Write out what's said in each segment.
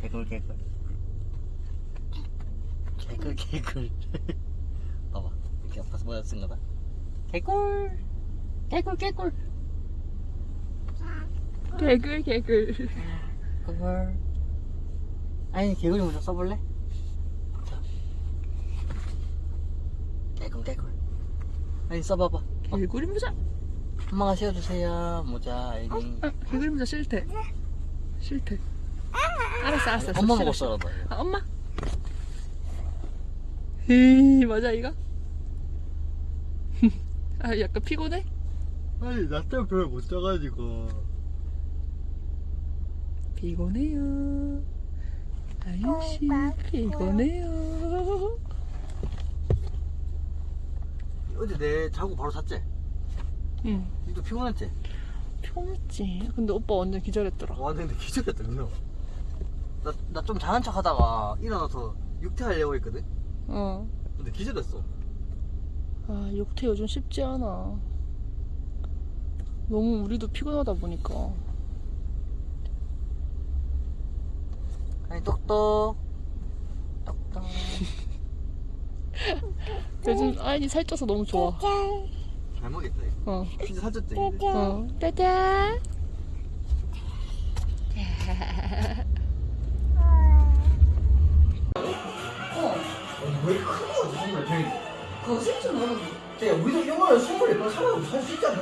개꿀 개꿀 개꿀 개꿀 봐봐 이렇게 아파서 모자 쓴 거다. 개꿀 개꿀 개꿀 개글 개글 개꿀 아니 개꿀이 먼저 써볼래? 자. 개꿀 개꿀 아니 써봐봐. 개구리 모자? 엄마가 씌워주세요. 모자 아이니 아, 개구리 모자 싫대 싫대 알았어 알았어. 엄마 싫어, 먹었어 너 아, 엄마 에이 맞아 이거? 아 약간 피곤해? 아니 나 때문에 별로 못 자가지고 피곤해요 아유씨 피곤해요 어제 내 자고 바로 잤지? 응 니도 피곤했지? 피곤했지 근데 오빠 완전 기절했더라 와 근데 기절했다 그냥 나나 좀 자는 척 하다가 일어나서 육퇴하려고 했거든? 어. 근데 기절했어. 아 육퇴 요즘 쉽지 않아. 너무 우리도 피곤하다 보니까. 아니 똑똑. 똑똑. 요즘 아이니 살쪄서 너무 좋아. 잘 먹겠다 이거. 어. 진짜 살쪘지 근데. 어. 짜잔 왜 크는 거지 정말 저희 그거 실수 너무 쟤 우리도 영화를 24번 살아도 살수 있지 않나?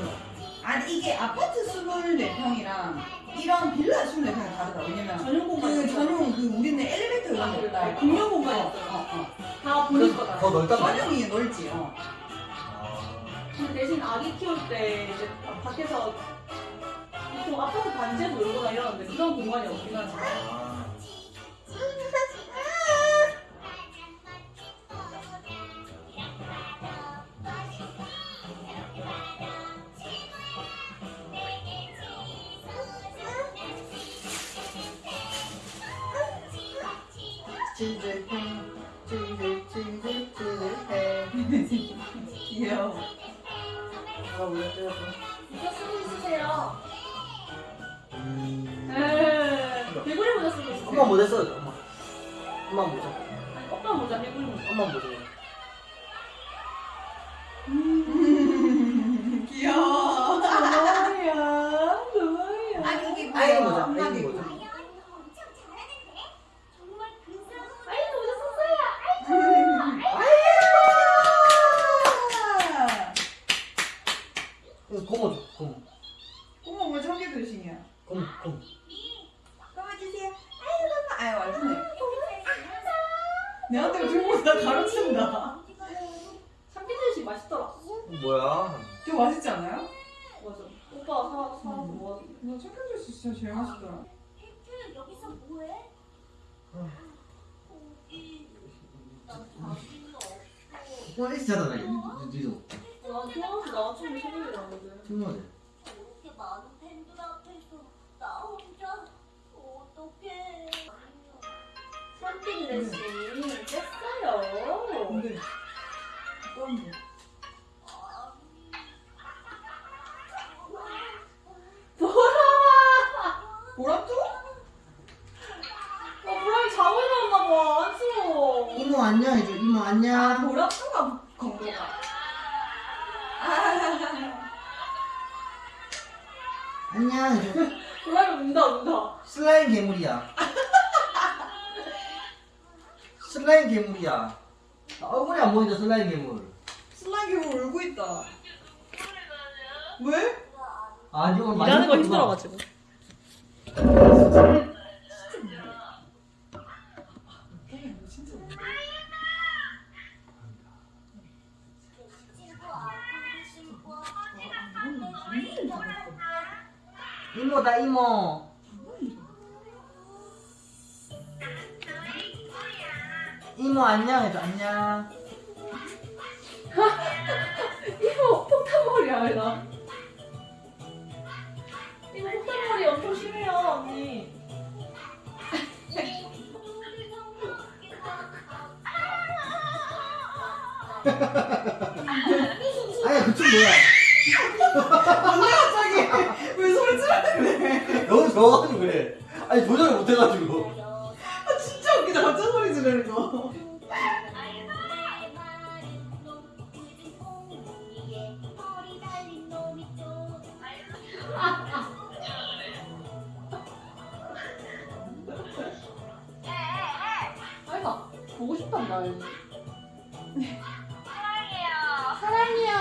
아니 이게 아파트 24평이랑 이런 빌라 24평이 다르다 왜냐면 전용 공간 그 전용 그 우리는 엘리베이터 이런 거 없다 공용 공간이 어, 없어요. 어, 어. 다 본인 거다. 더 넓단 말이야 전용이 넓지 어. 근데 대신 아기 키울 때 이제 밖에서 보통 아파트 단지에서 놀거나 이러는데 그런 공간이 없긴 하지. 아. 찌질해 찌질 찌질 귀여워 아 이거 쓰고 있으세요. 음... 에 개구리 모자 쓰고 있으세요. 엄마 모자 써줘 엄마 엄마 모자 아니, 모자 개구리 모자. 엄마 모자 귀여워 뭐야? 뭐야? 아기 이게 아기 뭐야 모자, 엄마 아기 게 모자. 아이 모자 썼어요. 이거 고모 줘 고모 어머 뭐 저게 들으시냐 고모 고모 꺼봐주세요 아이고 아유 완전해 내한테 들고 나 가르친다 참기름식 맛있더라. 뭐야 저 맛있지 않아요? 맞아. 오빠가 사 사서 모아서. 나 청양주스 진짜 제일 맛있더라 여기서 뭐해? 일찍 자잖아 니도 나 태어나서 나 아침에 새벽에 나거든. 친구들 썸띵 레슨 깼어요. 근데? 보람도? 어, 보람이 자고 일어났나 봐. 안쓰러워. 이모 안녕 해줘 이모 아 안녕 보람도가 건거가 안녕 해줘 보람이 운다, 운다. 슬라임 괴물이야 슬라임 괴물이야. 나 얼굴이 안 보인다 슬라임 괴물. 슬라임 괴물 울고 있다. 왜? 아니 오늘 많이 일하는 거. 힘들어가지고. 이모다 이모 이모 안녕 해줘 안녕. 이거 폭탄머리야, 왜 나? 이거 폭탄머리 엄청 심해요, 언니. 아니야 그춤 뭐야? 갑자기 왜 소리 지르는 그래? 너무 좋아가지고 그래. 아니 조절을 못해가지고 보고 싶단다. 사랑해요. 사랑해요.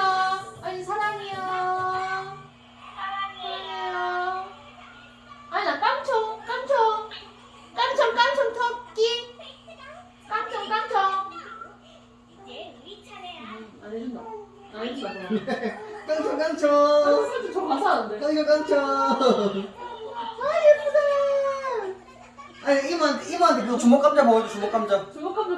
아니 사랑해요. 사랑해요. 아니 나 깡총 깡총 깡총 깡총 토끼 깡총 깡총 이제 우리 차례야. 안 해준다. 안 해준다. 깡총 아, 깡총 선생님 저 가사하는데. 깡총 깡총 아 예쁘다. 아니 이모한테 이모한테 그 주먹 감자 먹어줘 주먹 감자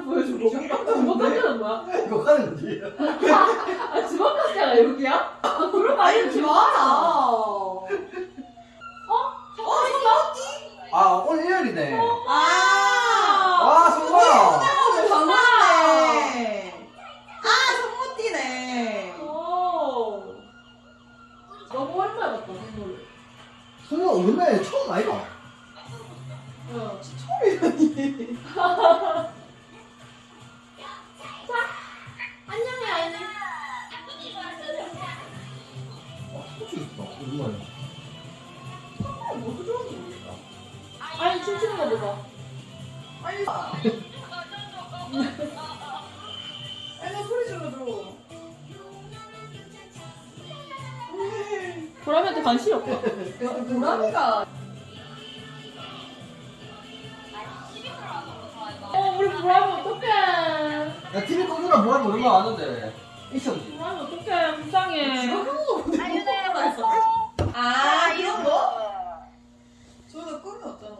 주먹감자 보여주고. 주먹감자는 뭐야? 이거 하는 거지 아 주먹감자가 여기야? 아 그런 거 아니 아니야? 좋아라 어? 어? 아 오늘 일요일이네 아와 성공아 정말네 아 성모띠네 오. 너무 오랜만에 봤다 선물. 성공아 오랜만에 처음 아이가 어. 처음이라니 스포츠 있다 오랜만에 뭐도 좋은지 모르겠다 아이 춤추는 거 보자. 빨리 와 빨리 소리 질러줘 보람이한테 관심이 없다. 보람이가 어 우리 보람이 어떡해. 야 TV 꺼주라 뭐하는 얼마 왔는데 이성지 보람이 어떡해 불쌍해. 아 이런 거? 저희가 꿈이 없잖아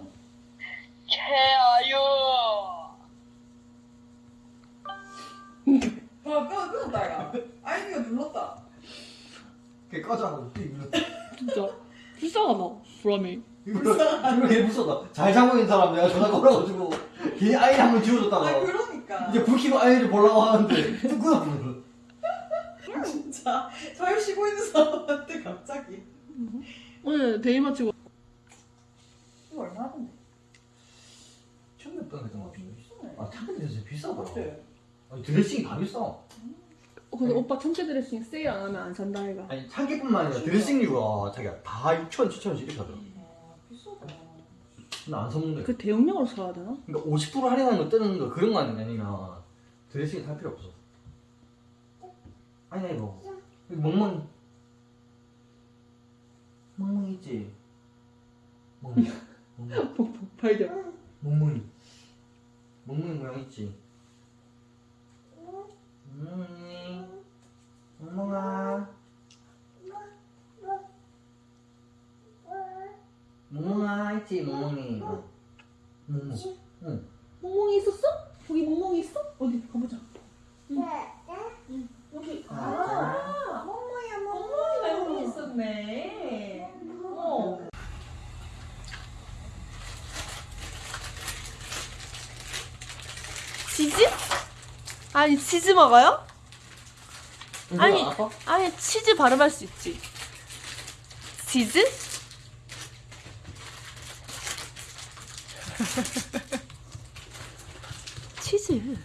와 끊어 끊었다 야. 아이디가 눌렀다. 걔 꺼자고 진짜? 불쌍하다 보람이. 이거 걔 무서다 잘 자고 있는 사람 내가 전화 걸어가지고 걔 아이 한번아 지워줬다가 그러니까. 이제 불 켜고 아이를 보려고 하는데 뚝 끊어버려 진짜 잘 쉬고 있는 사람한테 갑자기. 오늘 데이 마치고. 이거 얼마 하던데? 처음 몇 했던 것 같은데. 비싸네. 아 타겟이 진짜 비싸더라? 아니 드레싱이 다 비싸. 어, 근데 오빠 천체 드레싱 세일 안 하면 안 산다 아이가. 아니 참기뿐만 아니라 드레싱류가 자기가 다 6천, 7천원씩 이렇게 하더라. 아 비싸다. 나안 사먹네 그 대용량으로 사야 되나? 그러니까 50% 할인하는 거 뜨는 거 그런 거 아니면 드레싱이 살 필요 없어. 아니야 이거. 여기 멍멍이 멍멍이 있지? 멍멍이 멍멍이 발견. 멍멍이. 멍멍이 모양 있지? 멍멍이. 멍멍아. 멍멍아 있지? 멍멍이. 어. 멍멍 응 멍멍이 있었어? 거기 멍멍이 있어? 어디 가보자. 응. 응. 여기. 아, 아, 멍멍이야 멍멍이가 여기 있었네. 어. 치즈? 아니 치즈 먹어요? 아니 아빠? 아니 치즈 발음할 수 있지 치즈? 치즈